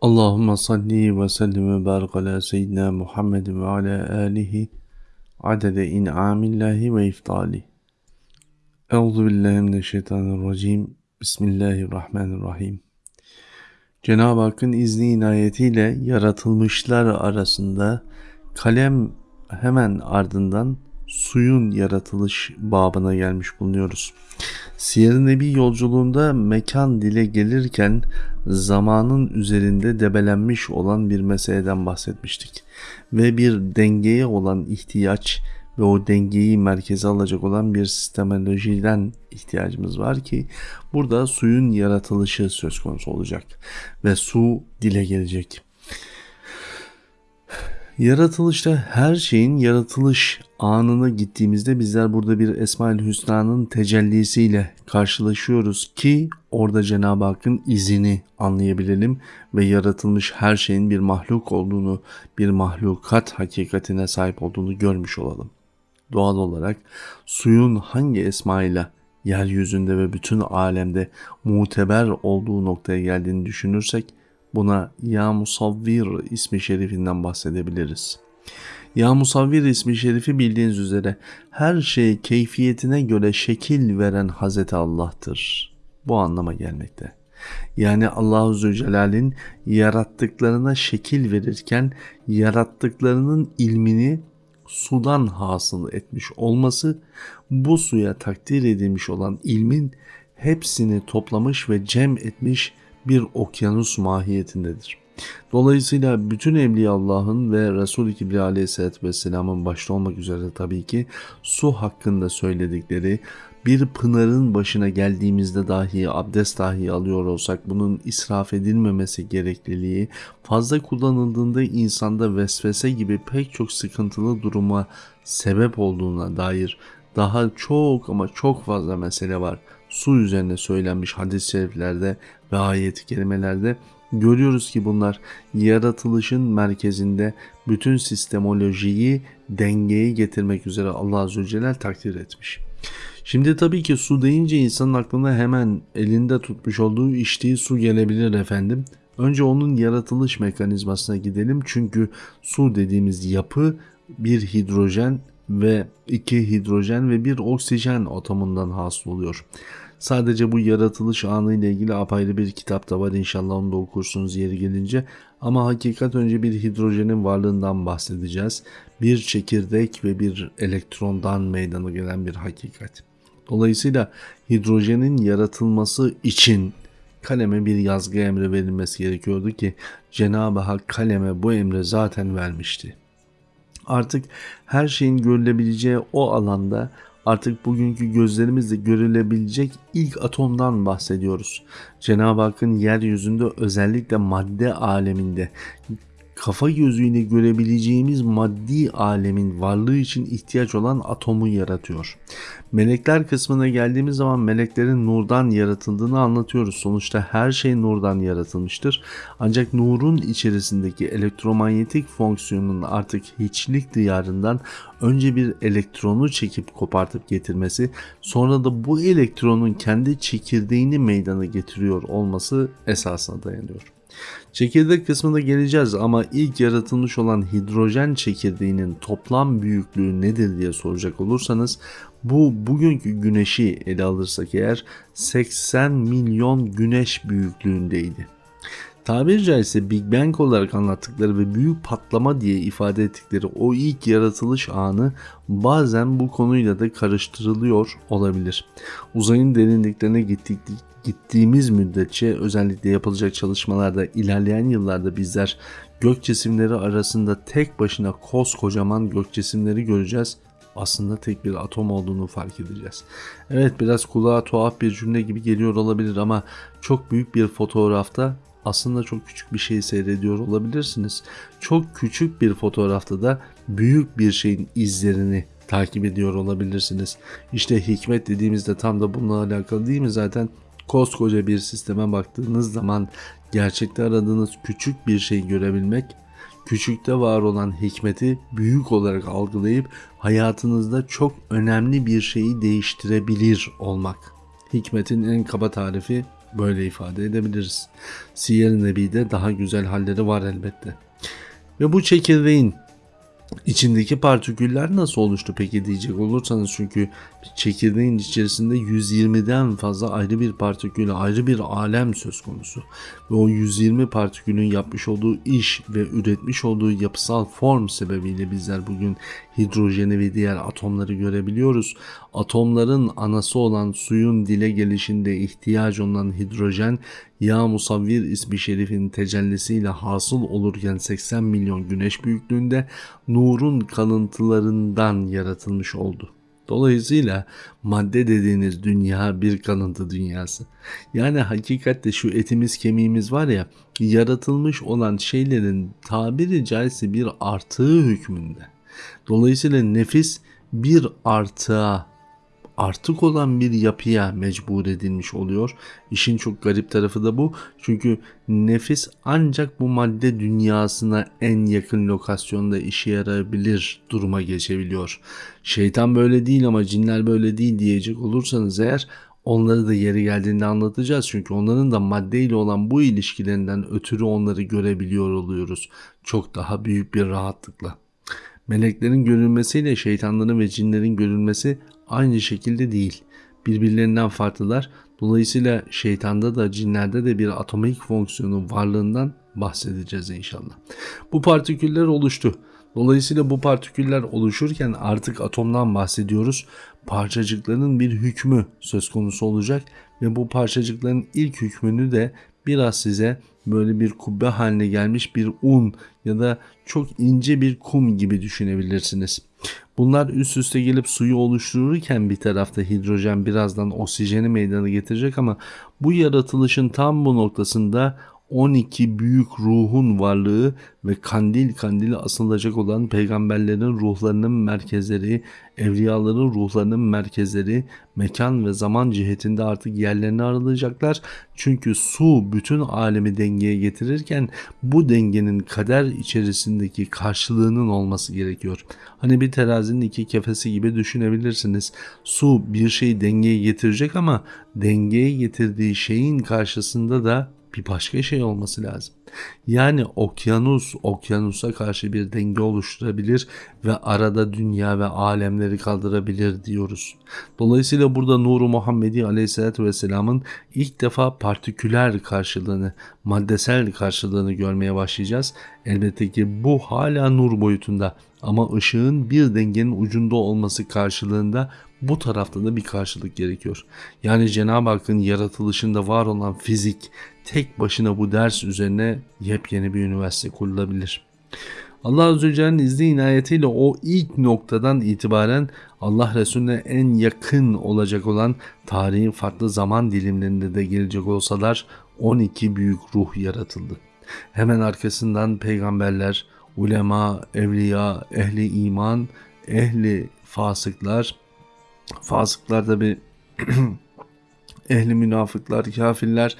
Allahümme salli ve sellim ve barik ala seyyidina Muhammed ve ala alihi adede in'amillahi ve iftali. Euzu billahi mineşşeytanirracim. Bismillahirrahmanirrahim. Cenab-ı Hakk'ın izni inayetiyle yaratılmışlar arasında kalem hemen ardından suyun yaratılış babına gelmiş bulunuyoruz. Siyer-i Nebi yolculuğunda mekan dile gelirken zamanın üzerinde debelenmiş olan bir meseleden bahsetmiştik. Ve bir dengeye olan ihtiyaç ve o dengeyi merkeze alacak olan bir sistemolojiden ihtiyacımız var ki burada suyun yaratılışı söz konusu olacak ve su dile gelecek. Yaratılışta her şeyin yaratılış anına gittiğimizde bizler burada bir Esmaül Hüsna'nın tecellisiyle karşılaşıyoruz ki orada Cenab-ı Hakk'ın izini anlayabilelim ve yaratılmış her şeyin bir mahluk olduğunu, bir mahlukat hakikatine sahip olduğunu görmüş olalım. Doğal olarak suyun hangi esmayla yeryüzünde ve bütün alemde muteber olduğu noktaya geldiğini düşünürsek Buna Ya Musavvir ismi şerifinden bahsedebiliriz. Ya Musavvir ismi şerifi bildiğiniz üzere her şey keyfiyetine göre şekil veren Hazreti Allah'tır. Bu anlama gelmekte. Yani Allahu Zülcelal'in yarattıklarına şekil verirken yarattıklarının ilmini sudan hasıl etmiş olması bu suya takdir edilmiş olan ilmin hepsini toplamış ve cem etmiş bir okyanus mahiyetindedir. Dolayısıyla bütün Evliya Allah'ın ve Resul-i Kibriya Aleyhisselatü Vesselam'ın başta olmak üzere tabii ki su hakkında söyledikleri bir pınarın başına geldiğimizde dahi abdest dahi alıyor olsak bunun israf edilmemesi gerekliliği fazla kullanıldığında insanda vesvese gibi pek çok sıkıntılı duruma sebep olduğuna dair daha çok ama çok fazla mesele var. Su üzerine söylenmiş hadis-i şeriflerde ve ayet-i kerimelerde görüyoruz ki bunlar yaratılışın merkezinde bütün sistemolojiyi dengeye getirmek üzere Allah Azze ve Celle takdir etmiş. Şimdi tabii ki su deyince insanın aklına hemen elinde tutmuş olduğu içtiği su gelebilir efendim. Önce onun yaratılış mekanizmasına gidelim çünkü su dediğimiz yapı bir hidrojen ve iki hidrojen ve bir oksijen atomundan hasıl oluyor. Sadece bu yaratılış anı ile ilgili apayrı bir kitap da var inşallah onu da okursunuz yeri gelince. Ama hakikat önce bir hidrojenin varlığından bahsedeceğiz. Bir çekirdek ve bir elektrondan meydana gelen bir hakikat. Dolayısıyla hidrojenin yaratılması için kaleme bir yazgı emri verilmesi gerekiyordu ki Cenab-ı Hak kaleme bu emri zaten vermişti. Artık her şeyin görülebileceği o alanda artık bugünkü gözlerimizle görülebilecek ilk atomdan bahsediyoruz. Cenab-ı Hakk'ın yeryüzünde özellikle madde aleminde kafa gözüyle görebileceğimiz maddi alemin varlığı için ihtiyaç olan atomu yaratıyor. Melekler kısmına geldiğimiz zaman meleklerin nurdan yaratıldığını anlatıyoruz. Sonuçta her şey nurdan yaratılmıştır. Ancak nurun içerisindeki elektromanyetik fonksiyonun artık hiçlik diyarından önce bir elektronu çekip kopartıp getirmesi, sonra da bu elektronun kendi çekirdeğini meydana getiriyor olması esasına dayanıyor. Çekirdek kısmında geleceğiz ama ilk yaratılmış olan hidrojen çekirdeğinin toplam büyüklüğü nedir diye soracak olursanız bu bugünkü güneşi ele alırsak eğer 80 milyon güneş büyüklüğündeydi. Tabiri caizse Big Bang olarak anlattıkları ve büyük patlama diye ifade ettikleri o ilk yaratılış anı bazen bu konuyla da karıştırılıyor olabilir. Uzayın derinliklerine gittik, gittiğimiz müddetçe özellikle yapılacak çalışmalarda ilerleyen yıllarda bizler gök cisimleri arasında tek başına koskocaman gök cisimleri göreceğiz. Aslında tek bir atom olduğunu fark edeceğiz. Evet biraz kulağa tuhaf bir cümle gibi geliyor olabilir ama çok büyük bir fotoğrafta aslında çok küçük bir şey seyrediyor olabilirsiniz. Çok küçük bir fotoğrafta da büyük bir şeyin izlerini takip ediyor olabilirsiniz. İşte hikmet dediğimizde tam da bununla alakalı değil mi zaten? Koskoca bir sisteme baktığınız zaman gerçekte aradığınız küçük bir şey görebilmek, küçükte var olan hikmeti büyük olarak algılayıp hayatınızda çok önemli bir şeyi değiştirebilir olmak. Hikmetin en kaba tarifi Böyle ifade edebiliriz. Siyer-i Nebi'de daha güzel halleri var elbette. Ve bu çekirdeğin İçindeki partiküller nasıl oluştu peki diyecek olursanız çünkü çekirdeğin içerisinde 120'den fazla ayrı bir partikül, ayrı bir alem söz konusu. Ve o 120 partikülün yapmış olduğu iş ve üretmiş olduğu yapısal form sebebiyle bizler bugün hidrojeni ve diğer atomları görebiliyoruz. Atomların anası olan suyun dile gelişinde ihtiyaç olan hidrojen Ya Musavvir ismi şerifin tecellisiyle hasıl olurken 80 milyon güneş büyüklüğünde nurun kalıntılarından yaratılmış oldu. Dolayısıyla madde dediğiniz dünya bir kalıntı dünyası. Yani hakikatte şu etimiz kemiğimiz var ya yaratılmış olan şeylerin tabiri caizse bir artığı hükmünde. Dolayısıyla nefis bir artığa artık olan bir yapıya mecbur edilmiş oluyor. İşin çok garip tarafı da bu. Çünkü nefis ancak bu madde dünyasına en yakın lokasyonda işe yarayabilir duruma geçebiliyor. Şeytan böyle değil ama cinler böyle değil diyecek olursanız eğer onları da yeri geldiğinde anlatacağız. Çünkü onların da maddeyle olan bu ilişkilerinden ötürü onları görebiliyor oluyoruz. Çok daha büyük bir rahatlıkla. Meleklerin görülmesiyle şeytanların ve cinlerin görülmesi aynı şekilde değil. Birbirlerinden farklılar. Dolayısıyla şeytanda da cinlerde de bir atomik fonksiyonun varlığından bahsedeceğiz inşallah. Bu partiküller oluştu. Dolayısıyla bu partiküller oluşurken artık atomdan bahsediyoruz. Parçacıkların bir hükmü söz konusu olacak ve bu parçacıkların ilk hükmünü de biraz size böyle bir kubbe haline gelmiş bir un ya da çok ince bir kum gibi düşünebilirsiniz. Bunlar üst üste gelip suyu oluştururken bir tarafta hidrojen birazdan oksijeni meydana getirecek ama bu yaratılışın tam bu noktasında 12 büyük ruhun varlığı ve kandil kandili asılacak olan peygamberlerin ruhlarının merkezleri, evliyaların ruhlarının merkezleri mekan ve zaman cihetinde artık yerlerini aralayacaklar. Çünkü su bütün alemi dengeye getirirken bu dengenin kader içerisindeki karşılığının olması gerekiyor. Hani bir terazinin iki kefesi gibi düşünebilirsiniz. Su bir şeyi dengeye getirecek ama dengeye getirdiği şeyin karşısında da bir başka şey olması lazım. Yani okyanus okyanusa karşı bir denge oluşturabilir ve arada dünya ve alemleri kaldırabilir diyoruz. Dolayısıyla burada Nuru Muhammedi Aleyhisselatü Vesselam'ın ilk defa partiküler karşılığını, maddesel karşılığını görmeye başlayacağız. Elbette ki bu hala nur boyutunda ama ışığın bir dengenin ucunda olması karşılığında bu tarafta da bir karşılık gerekiyor. Yani Cenab-ı Hakk'ın yaratılışında var olan fizik tek başına bu ders üzerine yepyeni bir üniversite kurulabilir. Allah Azze ve Celle'nin izni inayetiyle o ilk noktadan itibaren Allah Resulüne en yakın olacak olan tarihin farklı zaman dilimlerinde de gelecek olsalar 12 büyük ruh yaratıldı. Hemen arkasından peygamberler, ulema, evliya, ehli iman, ehli fasıklar, fasıklar da bir ehli münafıklar, kafirler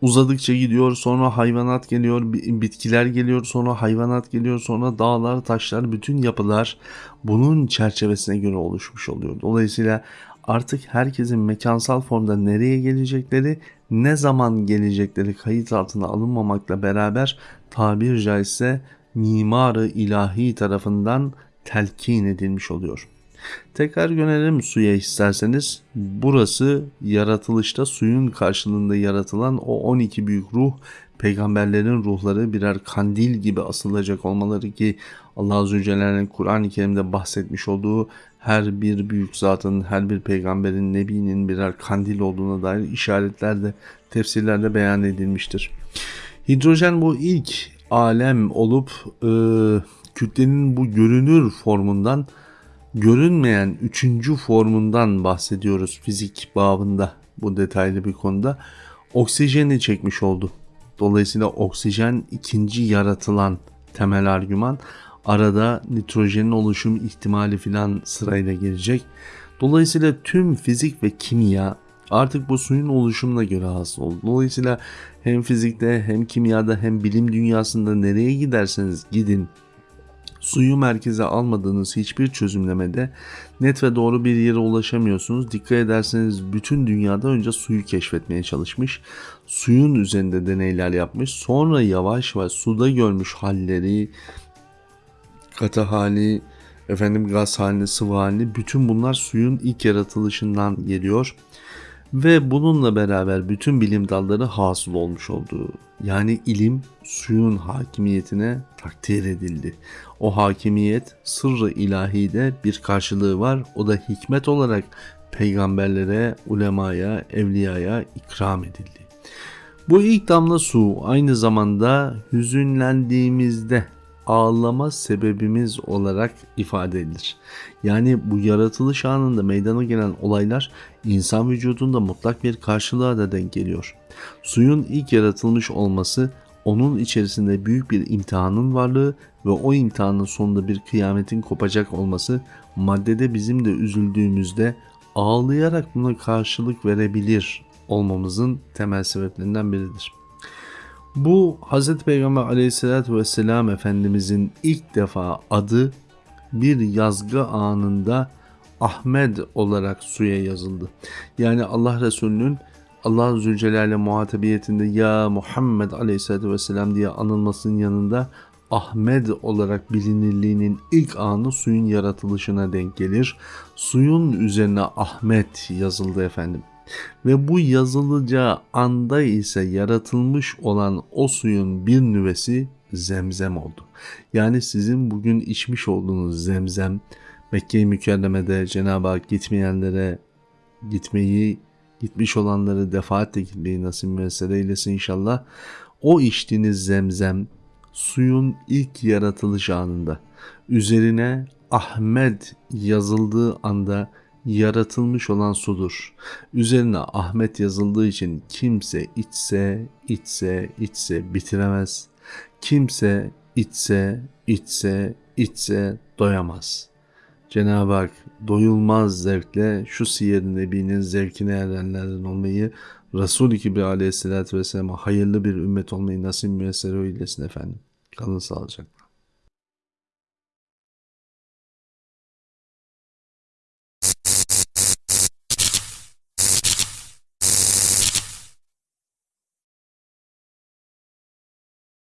uzadıkça gidiyor sonra hayvanat geliyor bitkiler geliyor sonra hayvanat geliyor sonra dağlar taşlar bütün yapılar bunun çerçevesine göre oluşmuş oluyor. Dolayısıyla artık herkesin mekansal formda nereye gelecekleri ne zaman gelecekleri kayıt altına alınmamakla beraber tabir caizse mimarı ilahi tarafından telkin edilmiş oluyor. Tekrar yönelelim suya isterseniz. Burası yaratılışta suyun karşılığında yaratılan o 12 büyük ruh peygamberlerin ruhları birer kandil gibi asılacak olmaları ki Allah Azze ve Celle'nin Kur'an-ı Kerim'de bahsetmiş olduğu her bir büyük zatın, her bir peygamberin, nebinin birer kandil olduğuna dair işaretler de tefsirlerde beyan edilmiştir. Hidrojen bu ilk alem olup e, kütlenin bu görünür formundan görünmeyen üçüncü formundan bahsediyoruz fizik babında bu detaylı bir konuda. Oksijeni çekmiş oldu. Dolayısıyla oksijen ikinci yaratılan temel argüman. Arada nitrojenin oluşum ihtimali filan sırayla gelecek. Dolayısıyla tüm fizik ve kimya artık bu suyun oluşumuna göre hasıl oldu. Dolayısıyla hem fizikte hem kimyada hem bilim dünyasında nereye giderseniz gidin Suyu merkeze almadığınız hiçbir çözümlemede net ve doğru bir yere ulaşamıyorsunuz. Dikkat ederseniz bütün dünyada önce suyu keşfetmeye çalışmış. Suyun üzerinde deneyler yapmış. Sonra yavaş yavaş suda görmüş halleri, katı hali, efendim gaz halini, sıvı halini bütün bunlar suyun ilk yaratılışından geliyor. Ve bununla beraber bütün bilim dalları hasıl olmuş oldu. Yani ilim suyun hakimiyetine takdir edildi. O hakimiyet sırrı ilahide bir karşılığı var. O da hikmet olarak peygamberlere, ulemaya, evliyaya ikram edildi. Bu ilk damla su aynı zamanda hüzünlendiğimizde ağlama sebebimiz olarak ifade edilir. Yani bu yaratılış anında meydana gelen olaylar insan vücudunda mutlak bir karşılığa da denk geliyor. Suyun ilk yaratılmış olması onun içerisinde büyük bir imtihanın varlığı ve o imtihanın sonunda bir kıyametin kopacak olması maddede bizim de üzüldüğümüzde ağlayarak buna karşılık verebilir olmamızın temel sebeplerinden biridir. Bu Hz. Peygamber aleyhissalatü vesselam Efendimizin ilk defa adı bir yazgı anında Ahmed olarak suya yazıldı. Yani Allah Resulü'nün Allah Zülcelal'le muhatabiyetinde ya Muhammed aleyhissalatü vesselam diye anılmasının yanında Ahmed olarak bilinirliğinin ilk anı suyun yaratılışına denk gelir. Suyun üzerine Ahmet yazıldı efendim. Ve bu yazılacağı anda ise yaratılmış olan o suyun bir nüvesi zemzem oldu. Yani sizin bugün içmiş olduğunuz zemzem Mekke-i Mükerreme'de Cenab-ı Hak gitmeyenlere gitmeyi, gitmiş olanları defaatle gitmeyi nasip müessere eylesin inşallah. O içtiğiniz zemzem suyun ilk yaratılış anında üzerine Ahmet yazıldığı anda yaratılmış olan sudur. Üzerine Ahmet yazıldığı için kimse içse, içse, içse bitiremez. Kimse içse, içse, içse doyamaz. Cenab-ı Hak doyulmaz zevkle şu siyer-i nebinin zevkine erenlerden olmayı, Resul-i Kibri aleyhissalatü vesselam'a hayırlı bir ümmet olmayı nasip müessere eylesin efendim. Kalın sağlıcakla.